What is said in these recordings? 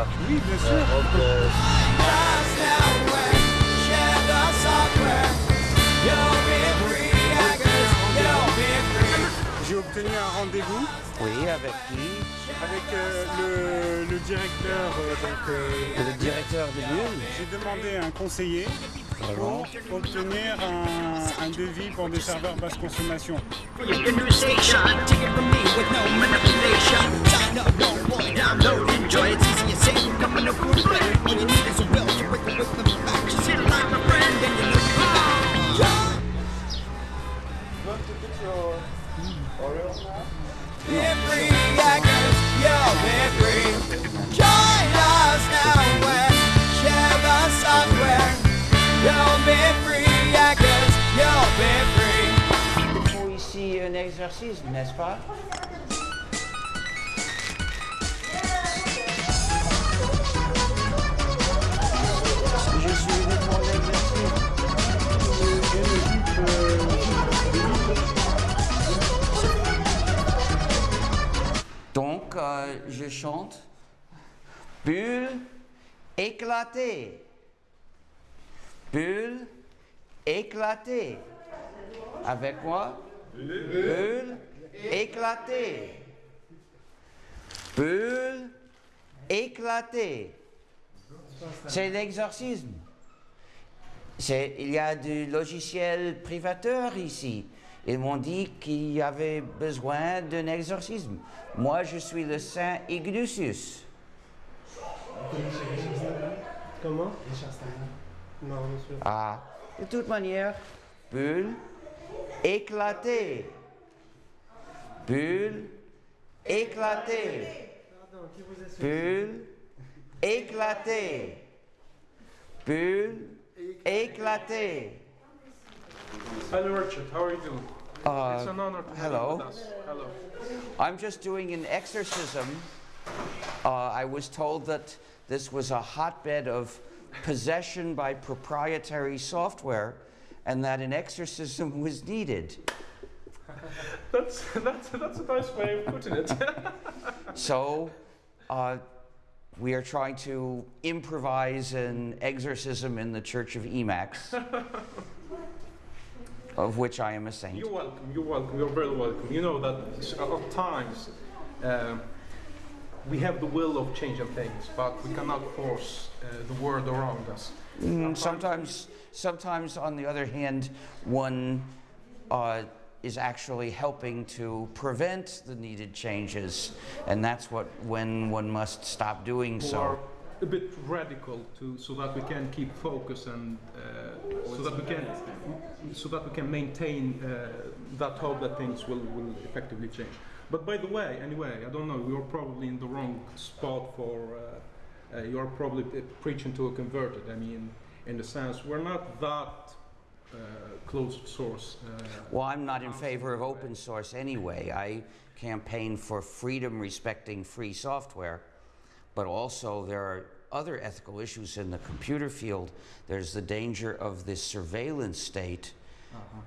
la Oui, bien sûr. euh, robe free. J'ai obtenu un rendez-vous Oui, avec qui avec euh, le, le directeur. euh, donc, euh, Le directeur de Bulle. j'ai demandé à un conseiller Vraiment pour obtenir un, un devis pour des serveurs basse consommation. Exercice, n'est-ce pas? Je suis venu pour l'exercice. Donc, euh, je chante Bulle éclatée. Bulle éclatée. Avec moi Bulle éclatée. Bulle éclatée. C'est l'exorcisme. Il y a du logiciel privateur ici. Ils m'ont dit qu'il y avait besoin d'un exorcisme. Moi, je suis le Saint Ignatius. Comment? Non, monsieur. Ah, de toute manière, bulle éclatée. Bulle éclatée. Bulle éclatée. Bulle éclatée. Hello, Richard. How are you doing? Uh, it's an honor to have hello. you with us. Hello. I'm just doing an exorcism. Uh, I was told that this was a hotbed of possession by proprietary software and that an exorcism was needed. That's that's that's a nice way of putting it. So, uh, we are trying to improvise an exorcism in the Church of Emacs, of which I am a saint. you're welcome. You're welcome. You're very welcome. You know that at times um, we have the will of changing things, but we cannot force uh, the world around us. Mm, sometimes, sometimes, on the other hand, one uh, is actually helping to prevent the needed changes, and that's what when one must stop doing Who so. a bit radical to so that we can keep focus and uh, so that we can so that we can maintain uh, that hope that things will, will effectively change. But by the way, anyway, I don't know. You're probably in the wrong spot for. Uh, uh, you're probably preaching to a converted. I mean, in the sense we're not that uh, closed source. Uh, Well, I'm not in favor of open source anyway. I campaign for freedom respecting free software, but also there are other ethical issues in the computer field. There's the danger of this surveillance state,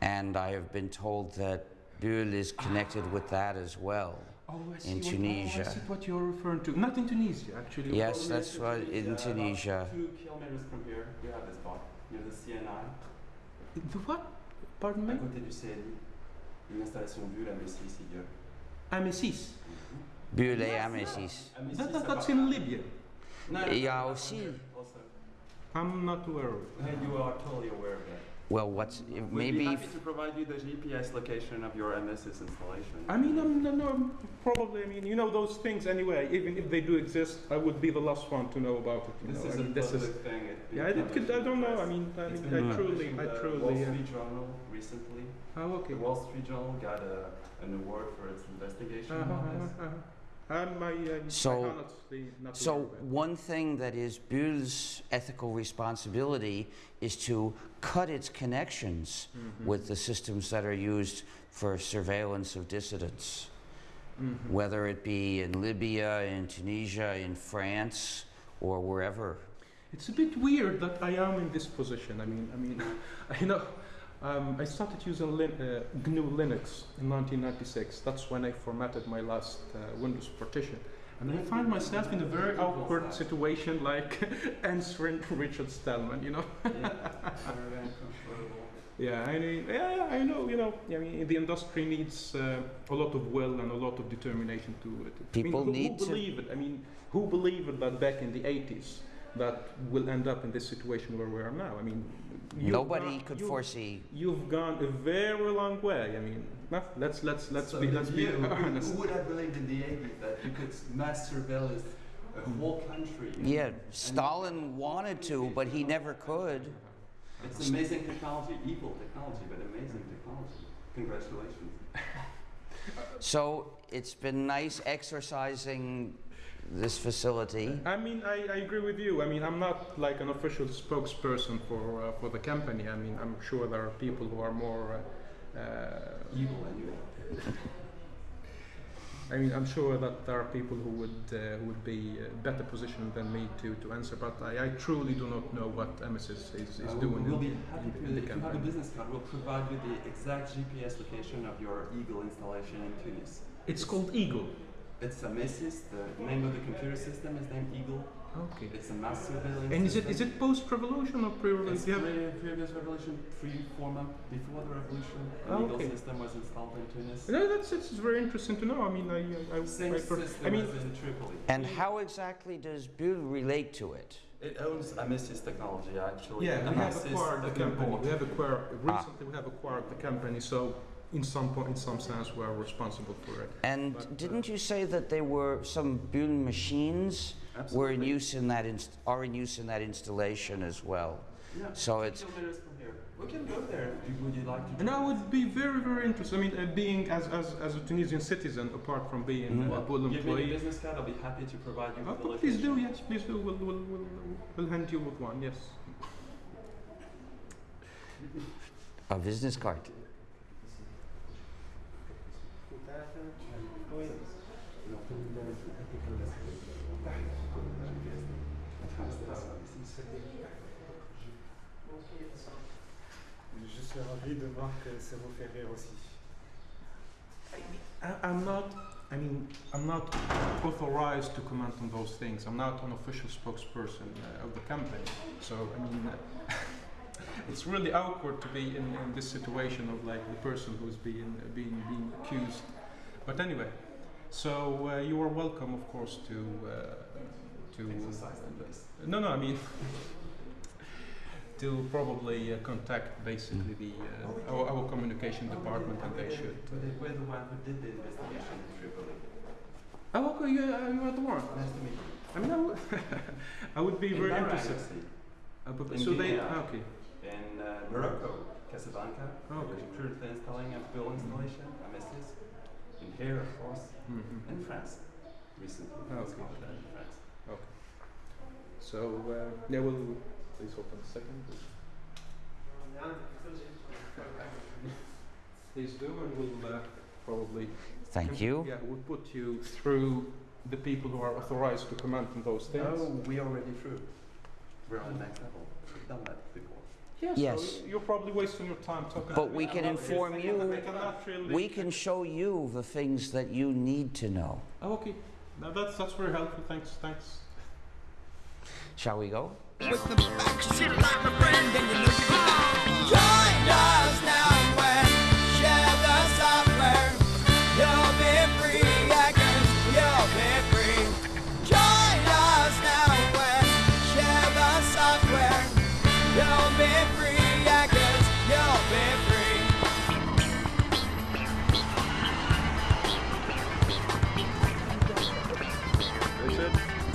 and I have been told that Bull is connected with that as well. Oh, I see in what, Tunisia. Oh, I see what you're referring to. Not in Tunisia, actually. Yes, that's what in Tunisia. Two kilometers from here, you have this spot near the CNI, The what? Pardon me? à côté du CNI. Une installation bulle à Messi, Sigur. Amesys. Bull et Amesys. That, that, that's in Libya. Il y a aussi, Also, I'm not aware of it. and you are totally aware of that. Well, what's, We'd be maybe, happy to provide you the GPS location of your MSS installation. I mean, I'm, no, no, probably, I mean, you know those things anyway, even if they do exist, I would be the last one to know about it. You this know? is I a mean, this public is, thing. It, yeah, it could, I don't know, I mean, I mean, I truly, published in I the truly, Wall uh, Street Journal recently. oh, okay. The Wall Street Journal got a, an award for its investigation Uh-huh, on this. uh-huh, uh-huh. So- my honestly not So aware of it. one thing that is Bull's ethical responsibility is to cut its connections Mhm. with the systems that are used for surveillance of dissidents. Mm-hmm. whether it be in Libya, in Tunisia, in France, or wherever. It's a bit weird that I am in this position. I mean, I mean, you know, um, I started using Lin- uh, GNU Linux in 1996. That's when I formatted my last uh, Windows partition. And I find myself in a very awkward situation, like answering Richard Stallman, you know. Yeah, I mean, yeah, yeah, I know. You know, I mean, the industry needs uh, a lot of will and a lot of determination to. to People I mean, who, need who to- believe it. I mean, who believed that back in the '80s that we'll end up in this situation where we are now? I mean, Nobody gone- could you've- foresee. You've gone a very long way. I mean, let's let's let's So be let's be you, who- honest. Who would have believed in the 80s that you could mass surveillance a whole country? Yeah, Stalin wanted to, but he never could. It's amazing technology, evil technology, but amazing technology. Congratulations. So it's been nice exercising this facility. I mean, I, I agree with you. I mean, I'm not like an official spokesperson for uh, for the company. I mean, I'm sure there are people who are more. Uh, uh, Evil anyway. I mean, I'm sure that there are people who would uh, who would be uh, better positioned than me to, to answer. But I, I truly do not know what MS is, is, is Uh, doing. We'll in, be happy in- to, in the if you have a business card, we'll provide you the exact GPS location of your Eagle installation in Tunis. It's called Eagle. It's a Mesis, the name of the computer system is named Eagle. Okay. It's a mass surveillance And is it system. is it post revolution or pre It's revolution? Yeah. pre- previous revolution, three, four months before the revolution. The Oh, Eagle okay. system was installed in Tunis. No, that's it's very interesting to know. I mean, I I, I, Same I, system I mean, as in Tripoli. And how exactly does Bull relate to it? It owns a Amesys technology actually. Yeah, we have Amesys acquired the has company. We have acquired ah. recently. We have acquired the company, so in some point, in some sense, we are responsible for it. And But, uh, didn't you say that there were some Bull machines were in use in that inst- are in use in that installation as well? Yeah, So it's kilometers from here. We can go there. Would you like to? And I would be very, very interested. I mean, uh, being as, as, as a Tunisian citizen, apart from being Mhm. a Well, Bull give me the employee. business card. I'll be happy to provide you Oh, with the please do, location. yes, please do. We'll, we'll, we'll, we'll hand you with one, yes. a business card. Je suis ravi de voir que ça vous fait rire aussi. I, I'm not. I mean, I'm not authorized to comment on those things. I'm not an official spokesperson uh, of the company. So I mean, uh, it's really awkward to be in, in this situation of like the person who's being being being accused. But anyway, so uh, you are welcome, of course, to uh, to Exercise the best. no, no, I mean. To probably uh, contact basically the uh, our, our communication department, and they should. uh, We're the one who did the investigation in Tripoli. Oh, okay, you, uh, you are the one. Nice to meet you. I mean, I would, be In very Bahrain, interested. actually. Uh, but- In so they, ah, okay. In uh, Morocco, Casablanca, Oh, we're okay. currently installing a bill installation, Amesys. In here, of course. Mhm. In France, recently. Oh, It's okay. called, in France. Okay. So, uh, yeah, we'll please hold on a second. Please do, and we'll uh, probably. Thank you. Yeah, we'll put you through the people who are authorized to comment on those things. No, we're already through. We're on the next level. We've done that before. Yes. Yes. So you're probably wasting your time talking. But we can inform you- We really. We can show you the things that you need to know. Oh, okay. Now that's that's very helpful. Thanks. Thanks. Shall we go?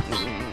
Mm-hmm.